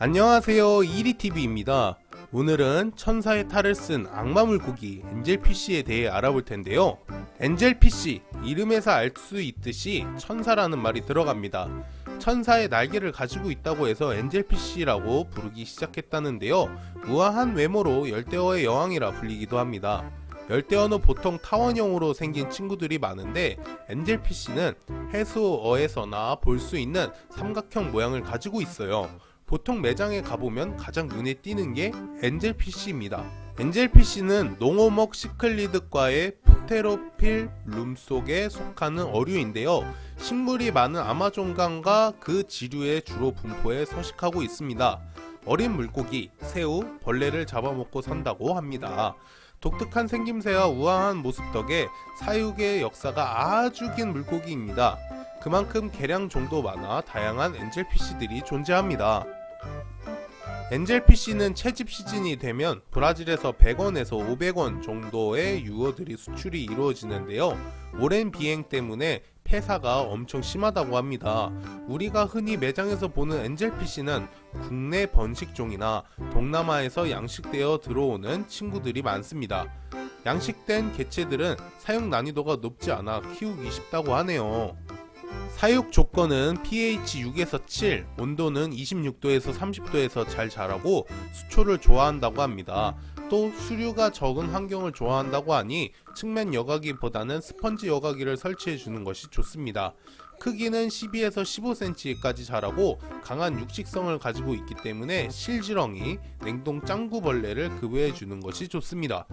안녕하세요. 이리TV입니다. 오늘은 천사의 탈을 쓴 악마 물고기 엔젤피쉬에 대해 알아볼 텐데요. 엔젤피쉬 이름에서 알 수 있듯이 천사라는 말이 들어갑니다. 천사의 날개를 가지고 있다고 해서 엔젤피쉬라고 부르기 시작했다는데요. 우아한 외모로 열대어의 여왕이라 불리기도 합니다. 열대어는 보통 타원형으로 생긴 친구들이 많은데 엔젤피쉬는 해수어에서나 볼 수 있는 삼각형 모양을 가지고 있어요 보통 매장에 가보면 가장 눈에 띄는 게 엔젤피쉬입니다. 엔젤피쉬는 농어먹 시클리드과의 포테로필 룸 속에 속하는 어류인데요. 식물이 많은 아마존강과 그 지류에 주로 분포해 서식하고 있습니다. 어린 물고기, 새우, 벌레를 잡아먹고 산다고 합니다. 독특한 생김새와 우아한 모습 덕에 사육의 역사가 아주 긴 물고기입니다. 그만큼 개량 종도 많아 다양한 엔젤피쉬들이 존재합니다. 엔젤피쉬는 채집 시즌이 되면 브라질에서 100원에서 500원 정도의 유어들이 수출이 이루어지는데요. 오랜 비행 때문에 폐사가 엄청 심하다고 합니다. 우리가 흔히 매장에서 보는 엔젤피쉬는 국내 번식종이나 동남아에서 양식되어 들어오는 친구들이 많습니다. 양식된 개체들은 사육 난이도가 높지 않아 키우기 쉽다고 하네요. 사육 조건은 pH 6에서 7, 온도는 26도에서 30도에서 잘 자라고 수초를 좋아한다고 합니다. 또 수류가 적은 환경을 좋아한다고 하니 측면 여과기보다는 스펀지 여과기를 설치해 주는 것이 좋습니다. 크기는 12에서 15cm까지 자라고 강한 육식성을 가지고 있기 때문에 실지렁이, 냉동 짱구벌레를 급여해 주는 것이 좋습니다.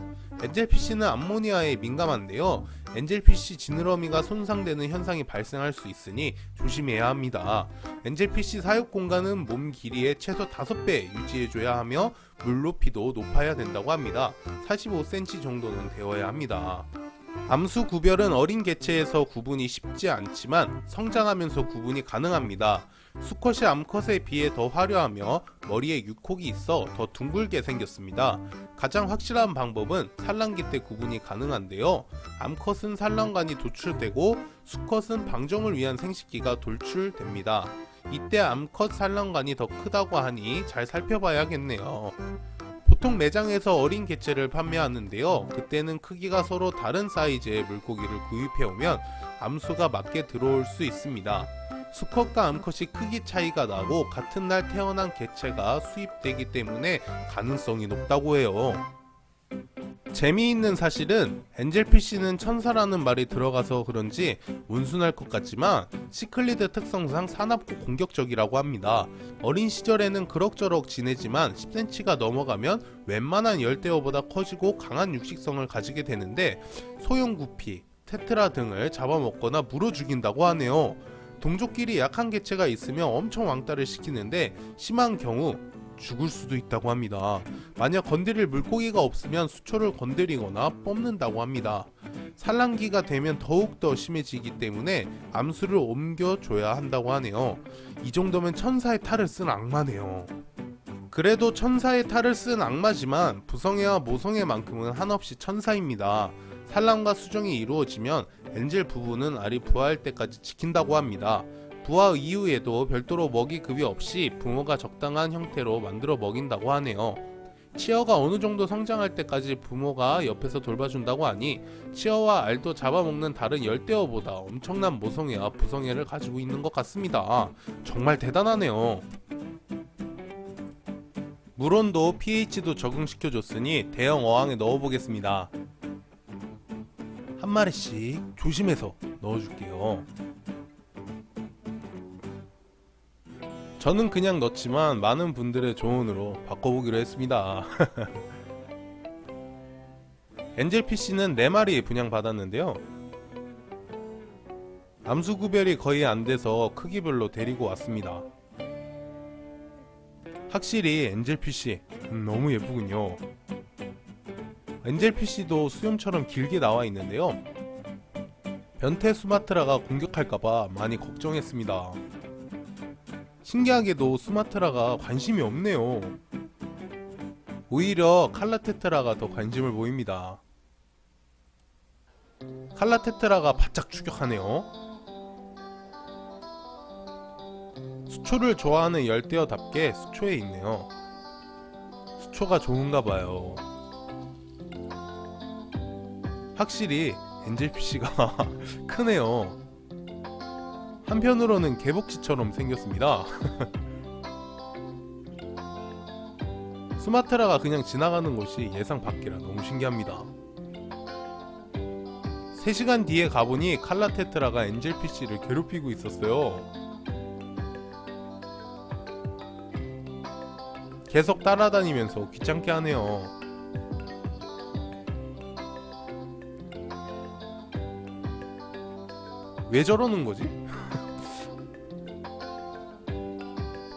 엔젤피쉬는 암모니아에 민감한데요. 엔젤피쉬 지느러미가 손상되는 현상이 발생할 수 있으니 조심해야 합니다. 엔젤피쉬 사육 공간은 몸 길이의 최소 5배 유지해줘야 하며 물 높이도 높아야 된다고 합니다. 45cm 정도는 되어야 합니다. 암수 구별은 어린 개체에서 구분이 쉽지 않지만 성장하면서 구분이 가능합니다. 수컷이 암컷에 비해 더 화려하며 머리에 육콕이 있어 더 둥글게 생겼습니다. 가장 확실한 방법은 산란기 때 구분이 가능한데요. 암컷은 산란관이 도출되고 수컷은 방정을 위한 생식기가 돌출됩니다. 이때 암컷 산란관이 더 크다고 하니 잘 살펴봐야겠네요. 보통 매장에서 어린 개체를 판매하는데요. 그때는 크기가 서로 다른 사이즈의 물고기를 구입해오면 암수가 맞게 들어올 수 있습니다. 수컷과 암컷이 크기 차이가 나고 같은 날 태어난 개체가 수입되기 때문에 가능성이 높다고 해요. 재미있는 사실은 엔젤피쉬는 천사라는 말이 들어가서 그런지 온순할 것 같지만 시클리드 특성상 사납고 공격적이라고 합니다. 어린 시절에는 그럭저럭 지내지만 10cm가 넘어가면 웬만한 열대어보다 커지고 강한 육식성을 가지게 되는데 소형 구피, 테트라 등을 잡아먹거나 물어 죽인다고 하네요. 동족끼리 약한 개체가 있으면 엄청 왕따를 시키는데 심한 경우 죽을 수도 있다고 합니다. 만약 건드릴 물고기가 없으면 수초를 건드리거나 뽑는다고 합니다. 산란기가 되면 더욱더 심해지기 때문에 암수를 옮겨줘야 한다고 하네요. 이 정도면 천사의 탈을 쓴 악마네요. 그래도 천사의 탈을 쓴 악마지만 부성애와 모성애만큼은 한없이 천사입니다. 산란과 수정이 이루어지면 엔젤 부부는 알이 부화할 때까지 지킨다고 합니다. 부화 이후에도 별도로 먹이 급여 없이 부모가 적당한 형태로 만들어 먹인다고 하네요. 치어가 어느 정도 성장할 때까지 부모가 옆에서 돌봐준다고 하니 치어와 알도 잡아먹는 다른 열대어보다 엄청난 모성애와 부성애를 가지고 있는 것 같습니다. 정말 대단하네요. 물온도 pH도 적응시켜줬으니 대형 어항에 넣어보겠습니다. 한 마리씩 조심해서 넣어줄게요. 저는 그냥 넣지만 많은 분들의 조언으로 바꿔보기로 했습니다. 엔젤PC는 4마리 분양받았는데요. 암수 구별이 거의 안돼서 크기별로 데리고 왔습니다. 확실히 엔젤PC 음, 너무 예쁘군요. 엔젤PC도 수염처럼 길게 나와 있는데요. 변태 수마트라가 공격할까봐 많이 걱정했습니다. 신기하게도 수마트라가 관심이 없네요 오히려 칼라테트라가 더 관심을 보입니다 칼라테트라가 바짝 추격하네요 수초를 좋아하는 열대어답게 수초에 있네요. 수초가 좋은가 봐요. 확실히 엔젤피쉬가 크네요. 한편으로는 개복치처럼 생겼습니다. 수마트라가 그냥 지나가는 곳이 예상 밖이라 너무 신기합니다. 3시간 뒤에 가보니 칼라테트라가 엔젤피쉬를 괴롭히고 있었어요. 계속 따라다니면서 귀찮게 하네요. 왜 저러는 거지?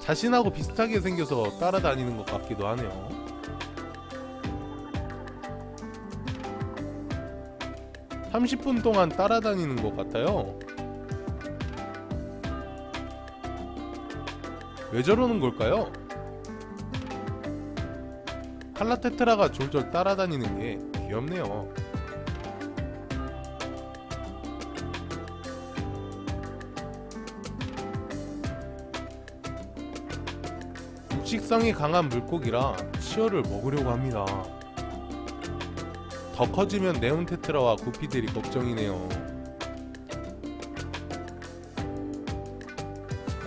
자신하고 비슷하게 생겨서 따라다니는 것 같기도 하네요. (30분) 동안 따라다니는 것 같아요 왜 저러는 걸까요? 칼라테트라가 졸졸 따라다니는 게 귀엽네요 식성이 강한 물고기라 치어를 먹으려고 합니다. 더 커지면 네온 테트라와 구피들이 걱정이네요.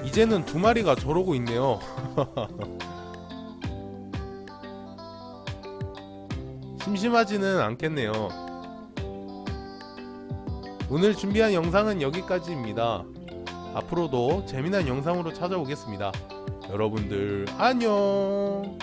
이제는 두 마리가 저러고 있네요. 심심하지는 않겠네요. 오늘 준비한 영상은 여기까지입니다. 앞으로도 재미난 영상으로 찾아오겠습니다. 여러분들 안녕